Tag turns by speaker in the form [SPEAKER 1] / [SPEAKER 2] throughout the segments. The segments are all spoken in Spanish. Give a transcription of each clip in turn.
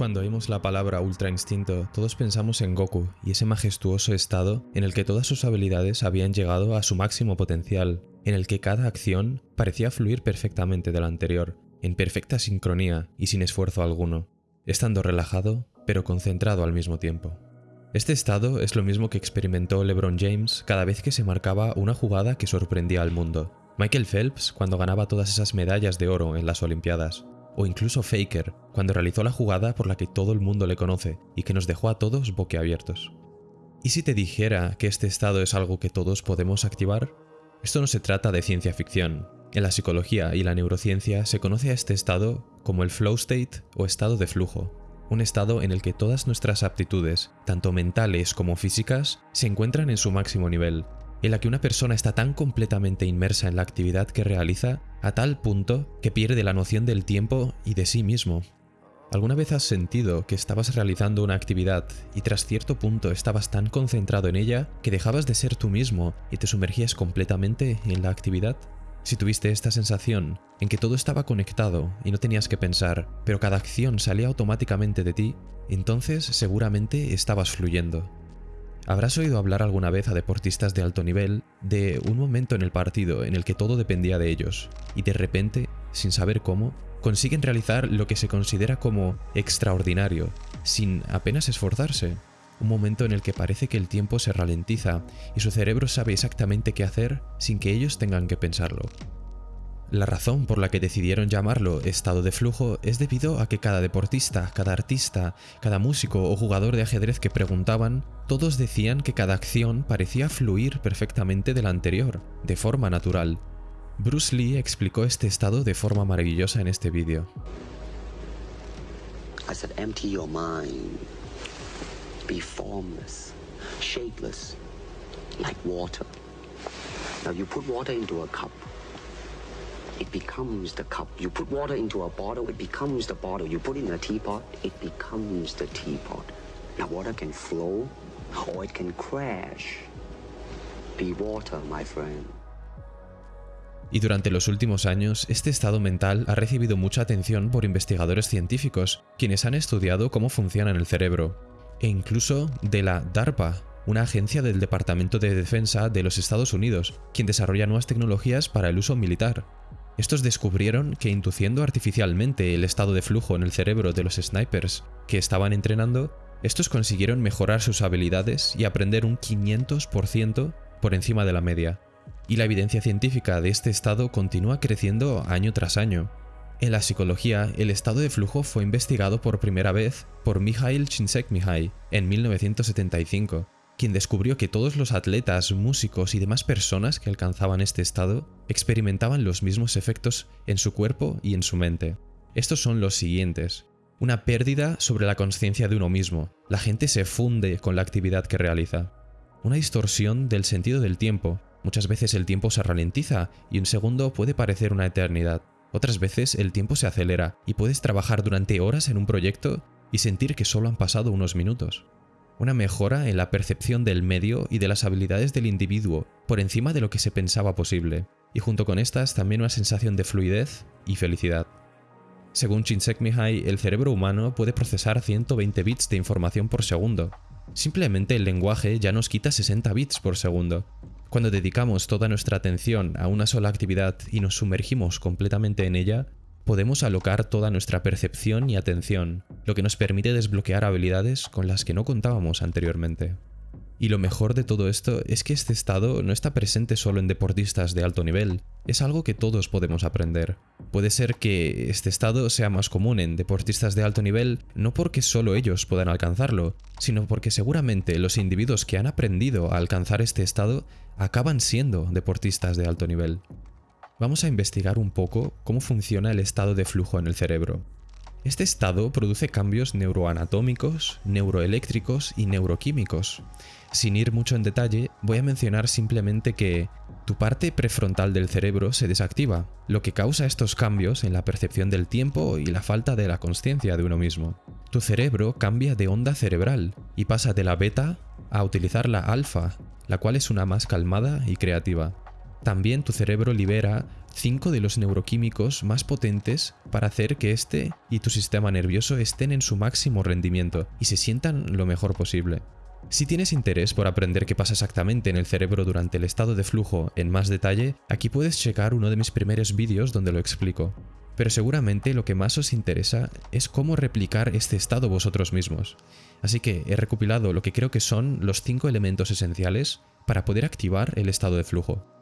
[SPEAKER 1] Cuando oímos la palabra Ultra Instinto, todos pensamos en Goku y ese majestuoso estado en el que todas sus habilidades habían llegado a su máximo potencial, en el que cada acción parecía fluir perfectamente de la anterior, en perfecta sincronía y sin esfuerzo alguno, estando relajado pero concentrado al mismo tiempo. Este estado es lo mismo que experimentó LeBron James cada vez que se marcaba una jugada que sorprendía al mundo, Michael Phelps cuando ganaba todas esas medallas de oro en las Olimpiadas, o incluso Faker, cuando realizó la jugada por la que todo el mundo le conoce y que nos dejó a todos boquiabiertos. ¿Y si te dijera que este estado es algo que todos podemos activar? Esto no se trata de ciencia ficción. En la psicología y la neurociencia se conoce a este estado como el flow state o estado de flujo, un estado en el que todas nuestras aptitudes, tanto mentales como físicas, se encuentran en su máximo nivel, en la que una persona está tan completamente inmersa en la actividad que realiza a tal punto que pierde la noción del tiempo y de sí mismo. ¿Alguna vez has sentido que estabas realizando una actividad y tras cierto punto estabas tan concentrado en ella que dejabas de ser tú mismo y te sumergías completamente en la actividad? Si tuviste esta sensación en que todo estaba conectado y no tenías que pensar, pero cada acción salía automáticamente de ti, entonces seguramente estabas fluyendo. Habrás oído hablar alguna vez a deportistas de alto nivel de un momento en el partido en el que todo dependía de ellos, y de repente, sin saber cómo, consiguen realizar lo que se considera como extraordinario, sin apenas esforzarse. Un momento en el que parece que el tiempo se ralentiza y su cerebro sabe exactamente qué hacer sin que ellos tengan que pensarlo. La razón por la que decidieron llamarlo estado de flujo es debido a que cada deportista, cada artista, cada músico o jugador de ajedrez que preguntaban, todos decían que cada acción parecía fluir perfectamente de la anterior, de forma natural. Bruce Lee explicó este estado de forma maravillosa en este vídeo. Be formless, shapeless, like water. Now you put water into a cup. It becomes the cup. You put water into a bottle, it becomes the bottle. You put it in a teapot, it becomes the teapot. Now water can flow or it can crash. Be water, my friend. Y durante los últimos años, este estado mental ha recibido mucha atención por investigadores científicos, quienes han estudiado cómo funciona en el cerebro, e incluso de la DARPA, una agencia del Departamento de Defensa de los Estados Unidos, quien desarrolla nuevas tecnologías para el uso militar. Estos descubrieron que induciendo artificialmente el estado de flujo en el cerebro de los snipers que estaban entrenando, estos consiguieron mejorar sus habilidades y aprender un 500% por encima de la media. Y la evidencia científica de este estado continúa creciendo año tras año. En la psicología, el estado de flujo fue investigado por primera vez por Mikhail Csikszentmihalyi en 1975, quien descubrió que todos los atletas, músicos y demás personas que alcanzaban este estado experimentaban los mismos efectos en su cuerpo y en su mente. Estos son los siguientes. Una pérdida sobre la conciencia de uno mismo. La gente se funde con la actividad que realiza. Una distorsión del sentido del tiempo. Muchas veces el tiempo se ralentiza y un segundo puede parecer una eternidad. Otras veces el tiempo se acelera y puedes trabajar durante horas en un proyecto y sentir que solo han pasado unos minutos una mejora en la percepción del medio y de las habilidades del individuo por encima de lo que se pensaba posible, y junto con estas también una sensación de fluidez y felicidad. Según Csikszentmihalyi, el cerebro humano puede procesar 120 bits de información por segundo. Simplemente el lenguaje ya nos quita 60 bits por segundo. Cuando dedicamos toda nuestra atención a una sola actividad y nos sumergimos completamente en ella, podemos alocar toda nuestra percepción y atención, lo que nos permite desbloquear habilidades con las que no contábamos anteriormente. Y lo mejor de todo esto es que este estado no está presente solo en deportistas de alto nivel, es algo que todos podemos aprender. Puede ser que este estado sea más común en deportistas de alto nivel no porque solo ellos puedan alcanzarlo, sino porque seguramente los individuos que han aprendido a alcanzar este estado acaban siendo deportistas de alto nivel vamos a investigar un poco cómo funciona el estado de flujo en el cerebro. Este estado produce cambios neuroanatómicos, neuroeléctricos y neuroquímicos. Sin ir mucho en detalle, voy a mencionar simplemente que tu parte prefrontal del cerebro se desactiva, lo que causa estos cambios en la percepción del tiempo y la falta de la conciencia de uno mismo. Tu cerebro cambia de onda cerebral y pasa de la beta a utilizar la alfa, la cual es una más calmada y creativa. También tu cerebro libera cinco de los neuroquímicos más potentes para hacer que este y tu sistema nervioso estén en su máximo rendimiento y se sientan lo mejor posible. Si tienes interés por aprender qué pasa exactamente en el cerebro durante el estado de flujo en más detalle, aquí puedes checar uno de mis primeros vídeos donde lo explico. Pero seguramente lo que más os interesa es cómo replicar este estado vosotros mismos. Así que he recopilado lo que creo que son los cinco elementos esenciales para poder activar el estado de flujo.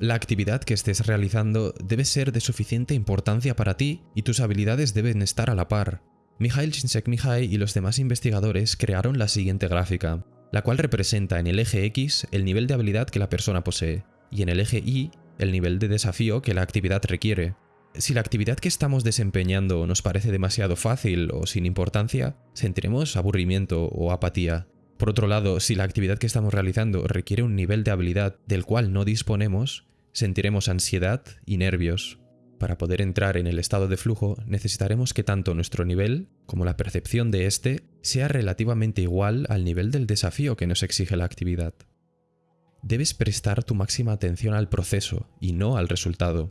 [SPEAKER 1] La actividad que estés realizando debe ser de suficiente importancia para ti y tus habilidades deben estar a la par. Mikhail Csikszentmihalyi y los demás investigadores crearon la siguiente gráfica, la cual representa en el eje X el nivel de habilidad que la persona posee, y en el eje Y el nivel de desafío que la actividad requiere. Si la actividad que estamos desempeñando nos parece demasiado fácil o sin importancia, sentiremos aburrimiento o apatía. Por otro lado, si la actividad que estamos realizando requiere un nivel de habilidad del cual no disponemos, sentiremos ansiedad y nervios. Para poder entrar en el estado de flujo necesitaremos que tanto nuestro nivel como la percepción de éste sea relativamente igual al nivel del desafío que nos exige la actividad. Debes prestar tu máxima atención al proceso y no al resultado.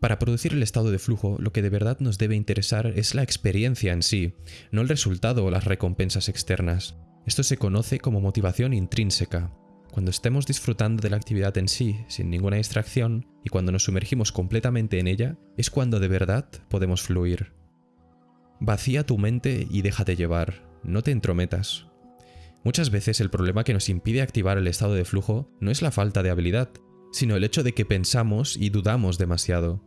[SPEAKER 1] Para producir el estado de flujo, lo que de verdad nos debe interesar es la experiencia en sí, no el resultado o las recompensas externas. Esto se conoce como motivación intrínseca, cuando estemos disfrutando de la actividad en sí, sin ninguna distracción, y cuando nos sumergimos completamente en ella, es cuando de verdad podemos fluir. Vacía tu mente y déjate llevar, no te entrometas. Muchas veces el problema que nos impide activar el estado de flujo no es la falta de habilidad, sino el hecho de que pensamos y dudamos demasiado.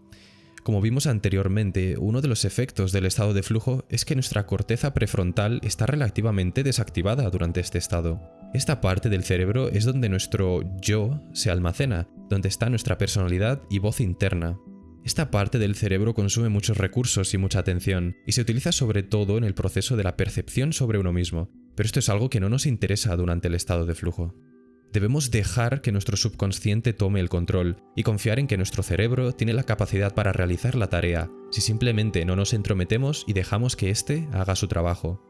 [SPEAKER 1] Como vimos anteriormente, uno de los efectos del estado de flujo es que nuestra corteza prefrontal está relativamente desactivada durante este estado. Esta parte del cerebro es donde nuestro yo se almacena, donde está nuestra personalidad y voz interna. Esta parte del cerebro consume muchos recursos y mucha atención, y se utiliza sobre todo en el proceso de la percepción sobre uno mismo, pero esto es algo que no nos interesa durante el estado de flujo. Debemos dejar que nuestro subconsciente tome el control y confiar en que nuestro cerebro tiene la capacidad para realizar la tarea, si simplemente no nos entrometemos y dejamos que éste haga su trabajo.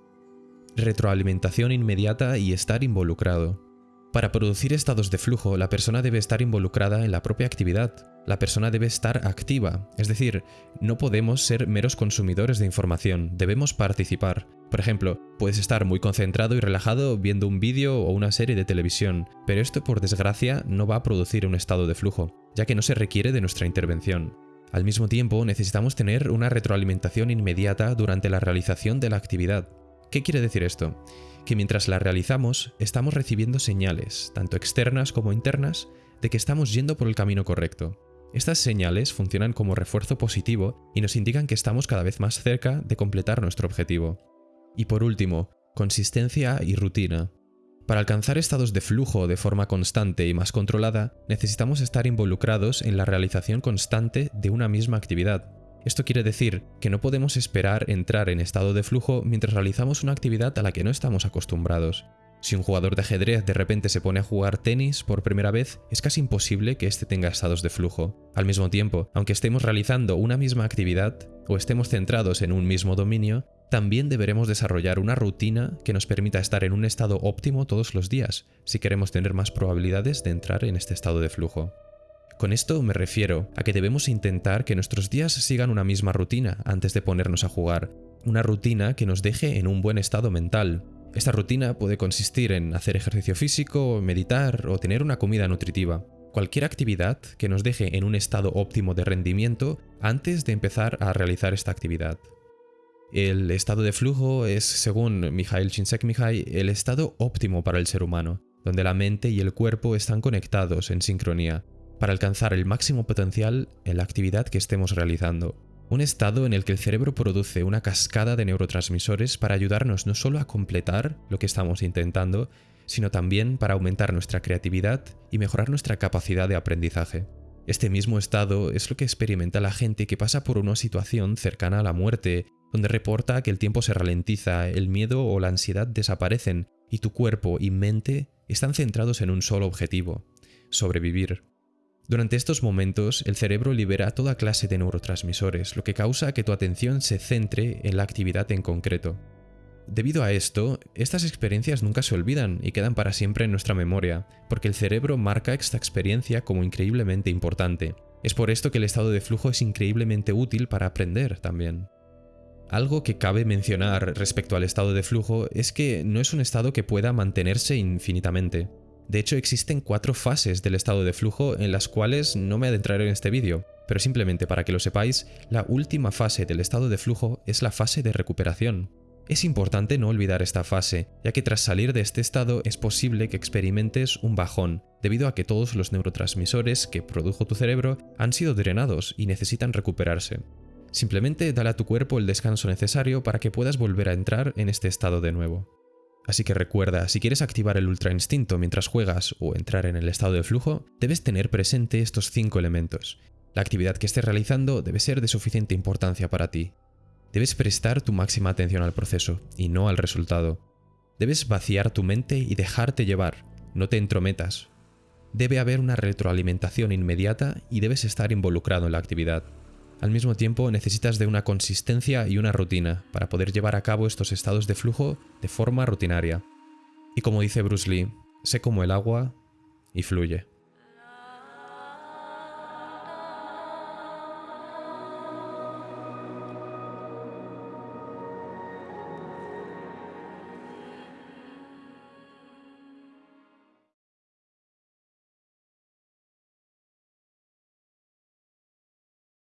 [SPEAKER 1] Retroalimentación inmediata y estar involucrado. Para producir estados de flujo, la persona debe estar involucrada en la propia actividad. La persona debe estar activa, es decir, no podemos ser meros consumidores de información, debemos participar. Por ejemplo, puedes estar muy concentrado y relajado viendo un vídeo o una serie de televisión, pero esto por desgracia no va a producir un estado de flujo, ya que no se requiere de nuestra intervención. Al mismo tiempo, necesitamos tener una retroalimentación inmediata durante la realización de la actividad. ¿Qué quiere decir esto? Que mientras la realizamos, estamos recibiendo señales, tanto externas como internas, de que estamos yendo por el camino correcto. Estas señales funcionan como refuerzo positivo y nos indican que estamos cada vez más cerca de completar nuestro objetivo. Y por último, consistencia y rutina. Para alcanzar estados de flujo de forma constante y más controlada, necesitamos estar involucrados en la realización constante de una misma actividad. Esto quiere decir que no podemos esperar entrar en estado de flujo mientras realizamos una actividad a la que no estamos acostumbrados. Si un jugador de ajedrez de repente se pone a jugar tenis por primera vez, es casi imposible que éste tenga estados de flujo. Al mismo tiempo, aunque estemos realizando una misma actividad o estemos centrados en un mismo dominio, también deberemos desarrollar una rutina que nos permita estar en un estado óptimo todos los días, si queremos tener más probabilidades de entrar en este estado de flujo. Con esto me refiero a que debemos intentar que nuestros días sigan una misma rutina antes de ponernos a jugar, una rutina que nos deje en un buen estado mental. Esta rutina puede consistir en hacer ejercicio físico, meditar o tener una comida nutritiva. Cualquier actividad que nos deje en un estado óptimo de rendimiento antes de empezar a realizar esta actividad. El estado de flujo es, según Mikhail Csikszentmihalyi, el estado óptimo para el ser humano, donde la mente y el cuerpo están conectados en sincronía, para alcanzar el máximo potencial en la actividad que estemos realizando. Un estado en el que el cerebro produce una cascada de neurotransmisores para ayudarnos no solo a completar lo que estamos intentando, sino también para aumentar nuestra creatividad y mejorar nuestra capacidad de aprendizaje. Este mismo estado es lo que experimenta la gente que pasa por una situación cercana a la muerte donde reporta que el tiempo se ralentiza, el miedo o la ansiedad desaparecen y tu cuerpo y mente están centrados en un solo objetivo, sobrevivir. Durante estos momentos, el cerebro libera toda clase de neurotransmisores, lo que causa que tu atención se centre en la actividad en concreto. Debido a esto, estas experiencias nunca se olvidan y quedan para siempre en nuestra memoria, porque el cerebro marca esta experiencia como increíblemente importante, Es por esto que el estado de flujo es increíblemente útil para aprender también. Algo que cabe mencionar respecto al estado de flujo es que no es un estado que pueda mantenerse infinitamente. De hecho, existen cuatro fases del estado de flujo en las cuales no me adentraré en este vídeo, pero simplemente para que lo sepáis, la última fase del estado de flujo es la fase de recuperación. Es importante no olvidar esta fase, ya que tras salir de este estado es posible que experimentes un bajón, debido a que todos los neurotransmisores que produjo tu cerebro han sido drenados y necesitan recuperarse. Simplemente dale a tu cuerpo el descanso necesario para que puedas volver a entrar en este estado de nuevo. Así que recuerda, si quieres activar el ultra instinto mientras juegas o entrar en el estado de flujo, debes tener presente estos cinco elementos. La actividad que estés realizando debe ser de suficiente importancia para ti. Debes prestar tu máxima atención al proceso y no al resultado. Debes vaciar tu mente y dejarte llevar, no te entrometas. Debe haber una retroalimentación inmediata y debes estar involucrado en la actividad. Al mismo tiempo necesitas de una consistencia y una rutina para poder llevar a cabo estos estados de flujo de forma rutinaria. Y como dice Bruce Lee, sé como el agua y fluye.